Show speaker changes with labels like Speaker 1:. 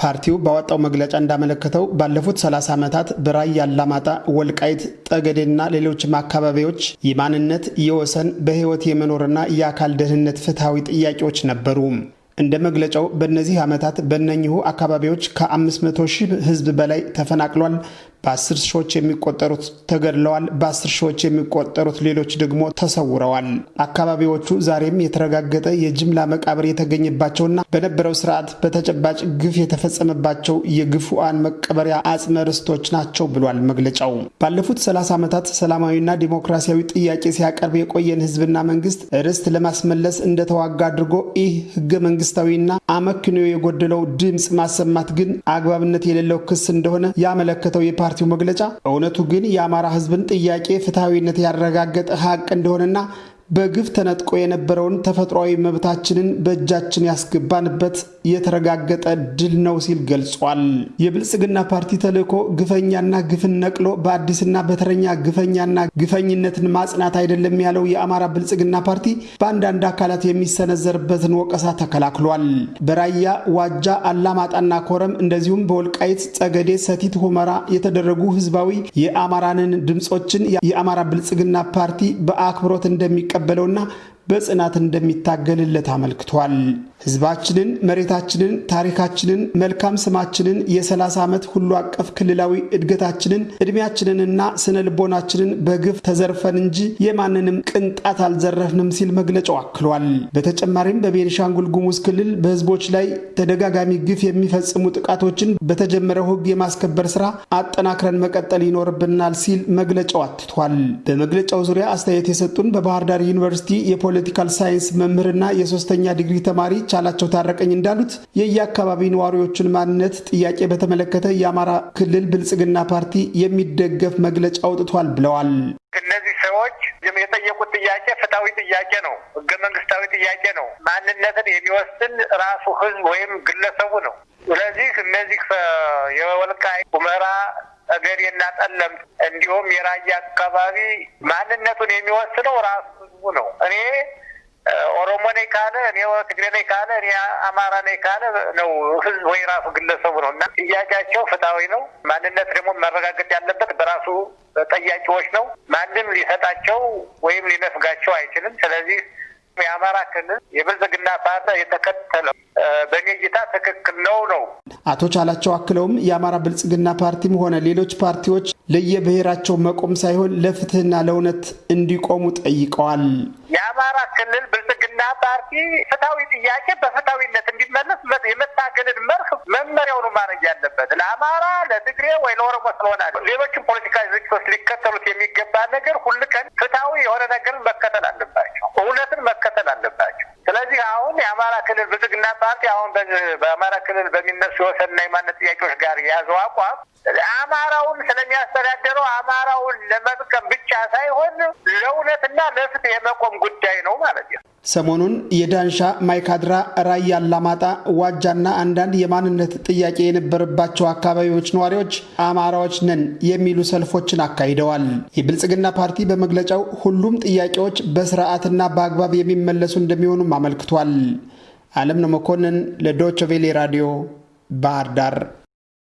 Speaker 1: ፓርቲው ባወጣው መግለጫ እንዳመለከተው ባለፉት 30 ዓመታት በራያ አላማጣ፣ ወልቃይት፣ ጠገዴና ሌሎችም አካባቢዎች የማንነት፣ የወሰን፣ በሕይወት የመኖርና የአካል ደህንነት ፍትሐዊ ጥያቄዎች ነበሩ። እንደ መግለጫው በእነዚህ ዓመታት በእነኚሁ አካባቢዎች ከ500 ሺህ ሕዝብ በላይ ተፈናቅሏል። በአስር ሺዎች የሚቆጠሩት ተገድለዋል። በአስር ሺዎች የሚቆጠሩት ሌሎች ደግሞ ተሰውረዋል። አካባቢዎቹ ዛሬም የተረጋገጠ የጅምላ መቃብር የተገኘባቸውና በነበረው ስርዓት በተጨባጭ ግፍ የተፈጸመባቸው የግፉአን መቀበሪያ አጽመ ርስቶች ናቸው ብሏል መግለጫው። ባለፉት 30 ዓመታት ሰላማዊና ዲሞክራሲያዊ ጥያቄ ሲያቀርብ የቆየን ህዝብና መንግስት ርስት ለማስመለስ እንደተዋጋ አድርጎ ይህ ህገ መንግስታዊና አመክንዮ የጎደለው ድምፅ ማሰማት ግን አግባብነት የሌለው ክስ እንደሆነ ያመለከተው የፓርቲው መግለጫ እውነቱ ግን የአማራ ህዝብን ጥያቄ ፍትሐዊነት ያረጋገጠ ሀቅ እንደሆነና በግፍ ተነጥቆ የነበረውን ተፈጥሯዊ መብታችንን በእጃችን ያስገባንበት የተረጋገጠ ድል ነው ሲል ገልጿል። የብልጽግና ፓርቲ ተልዕኮ ግፈኛና ግፍን ነቅሎ በአዲስና በተረኛ ግፈኛና ግፈኝነትን ማጽናት አይደለም ያለው የአማራ ብልጽግና ፓርቲ በአንዳንድ አካላት የሚሰነዘርበትን ወቀሳ ተከላክሏል። በራያ ዋጃ፣ አላማጣና ኮረም እንደዚሁም በወልቃይት ጸገዴ፣ ሰቲት ሁመራ የተደረጉ ህዝባዊ የአማራንን ድምፆችን የአማራ ብልጽግና ፓርቲ በአክብሮት እንደሚቀ በለውና በጽናት እንደሚታገልለት አመልክቷል። ህዝባችንን፣ መሬታችንን፣ ታሪካችንን፣ መልካም ስማችንን፣ የ30 ዓመት ሁሉ አቀፍ ክልላዊ እድገታችንን፣ ዕድሜያችንንና ስነ ልቦናችንን በግፍ ተዘርፈን እንጂ የማንንም ቅንጣት አልዘረፍንም ሲል መግለጫው አክሏል። በተጨማሪም በቤኒሻንጉል ጉሙዝ ክልል በህዝቦች ላይ ተደጋጋሚ ግፍ የሚፈጽሙ ጥቃቶችን በተጀመረው ህግ የማስከበር ስራ አጠናክረን መቀጠል ይኖርብናል ሲል መግለጫው አትቷል። በመግለጫው ዙሪያ አስተያየት የሰጡን በባህር ዳር ዩኒቨርሲቲ የ political science መምህርና የሶስተኛ ዲግሪ ተማሪ ቻላቸው ታረቀኝ እንዳሉት የየአካባቢ ነዋሪዎችን ማንነት ጥያቄ በተመለከተ የአማራ ክልል ብልጽግና ፓርቲ የሚደገፍ መግለጫ አውጥቷል ብለዋል።
Speaker 2: እነዚህ ሰዎች የጠየቁት ጥያቄ ፍትሐዊ ጥያቄ ነው። ህገ መንግስታዊ ጥያቄ ነው። ማንነትን የሚወስን ራሱ ህዝብ ወይም ግለሰቡ ነው። ስለዚህ እነዚህ የወልቃይ ሁመራ ጠገዴና ጠለምት እንዲሁም የራያ አካባቢ ማንነቱን የሚወስነው ራሱ ህዝቡ ነው። እኔ ኦሮሞ ነኝ ካለ እኔ ትግሬ ነኝ ካለ እኔ አማራ ነኝ ካለ ነው ህዝብ ወይ ራሱ ግለሰቡ ነው እና ጥያቄያቸው ፍትሐዊ ነው። ማንነት ደግሞ መረጋገጥ ያለበት በራሱ ጠያቂዎች ነው። ማንም ሊሰጣቸው ወይም ሊነፍጋቸው አይችልም። ስለዚህ የአማራ ክልል የብልጽግና ፓርቲ የተከተለው በእኔ እይታ ትክክል ነው ነው።
Speaker 1: አቶ ቻላቸው አክለውም የአማራ ብልጽግና ፓርቲም ሆነ ሌሎች ፓርቲዎች ለየብሔራቸው መቆም ሳይሆን ለፍትህና ለእውነት እንዲቆሙ ጠይቀዋል።
Speaker 2: የአማራ ክልል ብልጽግና ፓርቲ ፍትሐዊ ጥያቄ በፍትሐዊነት እንዲመለስ የመታገልን መርህ መመሪያው ነው ማድረግ ያለበት ለአማራ፣ ለትግሬ ወይ ለኦሮሞ ስለሆነ ሌሎችም ፖለቲካ ድርጅቶች ሊከተሉት የሚገባ ነገር ሁል ቀን ፍትሐዊ የሆነ ነገርን መከተል አለባቸው። እውነትን መከተል አለባቸው። ስለዚህ አሁን የአማራ ክልል ብልጽግና ፓርቲ አሁን በአማራ ክልል በሚነሱ የወሰንና የማንነት ጥያቄዎች ጋር የያዘው አቋም አማራውን ስለሚያስተዳደረው አማራውን ለመጥቀም ብቻ ሳይሆን ለእውነትና ለፍትህ የመቆም ጉዳይ ነው ማለት ነው።
Speaker 1: ሰሞኑን የዳንሻ፣ ማይካድራ፣ ራያ አላማጣ፣ ዋጃና አንዳንድ የማንነት ጥያቄ የነበረባቸው አካባቢዎች ነዋሪዎች አማራዎች ነን የሚሉ ሰልፎችን አካሂደዋል። የብልጽግና ፓርቲ በመግለጫው ሁሉም ጥያቄዎች በስርዓትና በአግባብ የሚመለሱ እንደሚሆኑም አመልክቷል። አለም ነው መኮንን ለዶይቼ ቬለ ራዲዮ ባህር ዳር